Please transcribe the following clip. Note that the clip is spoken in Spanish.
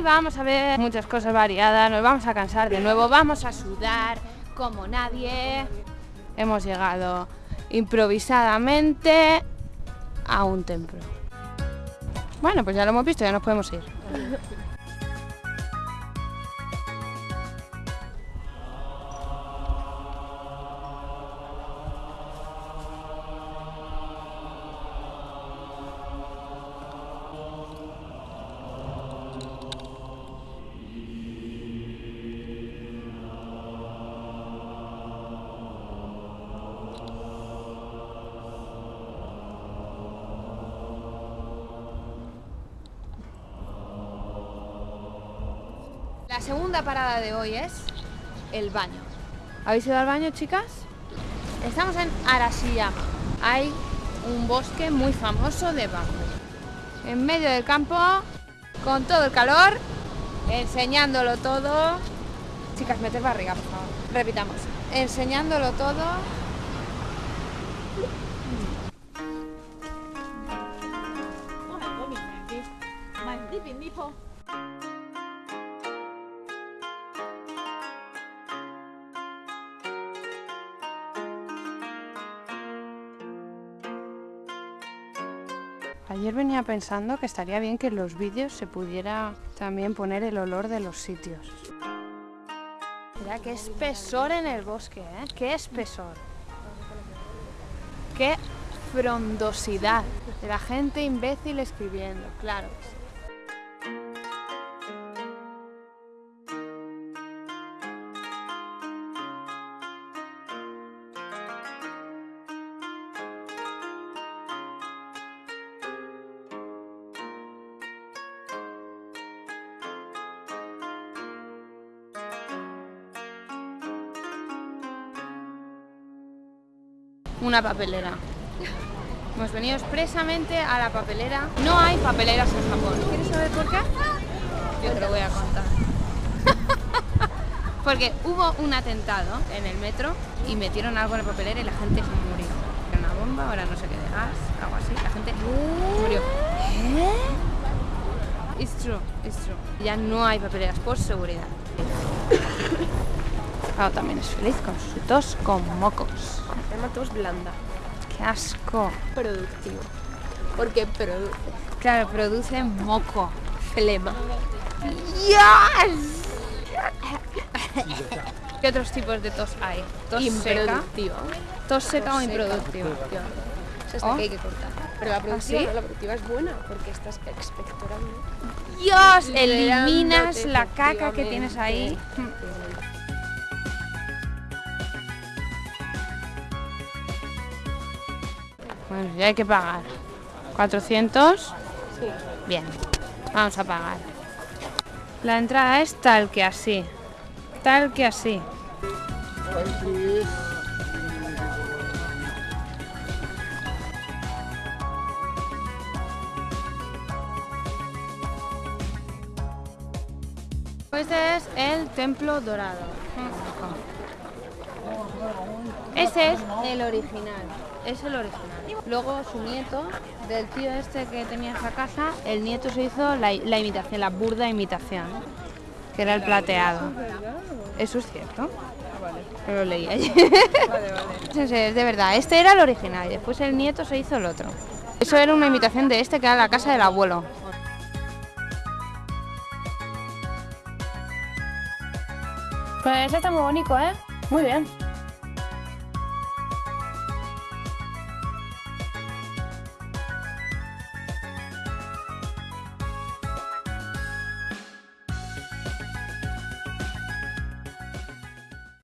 Hoy vamos a ver muchas cosas variadas, nos vamos a cansar de nuevo, vamos a sudar como nadie. Hemos llegado improvisadamente a un templo. Bueno, pues ya lo hemos visto, ya nos podemos ir. La segunda parada de hoy es el baño. ¿Habéis ido al baño, chicas? Estamos en Arashiyama. Hay un bosque muy famoso de bambú. En medio del campo, con todo el calor, enseñándolo todo. Chicas, meted barriga, por favor. Repitamos. Enseñándolo todo. Ayer venía pensando que estaría bien que en los vídeos se pudiera también poner el olor de los sitios. Mira qué espesor en el bosque, ¿eh? Qué espesor. Qué frondosidad de la gente imbécil escribiendo, claro. Una papelera. Hemos venido expresamente a la papelera. No hay papeleras en Japón. ¿Quieres saber por qué? Yo te lo voy a contar. Porque hubo un atentado en el metro y metieron algo en la papelera y la gente murió. Era una bomba, ahora no sé qué de gas, algo así. La gente murió. It's true, it's true. Ya no hay papeleras por seguridad. También es feliz con su tos con mocos. llama tos blanda. ¡Qué asco! Productivo. Porque produce Claro, produce moco. flema. ¡Yes! ¿Qué otros tipos de tos hay? Tos seca. Improductiva. Tos seca o Tos seca. improductiva. Esa es la Oh. que hay que cortar. Pero la productiva, sí? no, la productiva es buena porque estás expectorando. Dios, eliminas la caca que tienes ahí. Bueno, ya hay que pagar. 400. Sí. Bien, vamos a pagar. La entrada es tal que así. Tal que así. Este es el templo dorado. Ese es el original. Es el original. Luego su nieto, del tío este que tenía esa casa, el nieto se hizo la, imitación, la burda imitación, que era el plateado. Eso es cierto. Lo leí ayer. Es de verdad. Este era el original y después el nieto se hizo el otro. Eso era una imitación de este que era la casa del abuelo. Pues está muy bonito, ¿eh? Muy bien.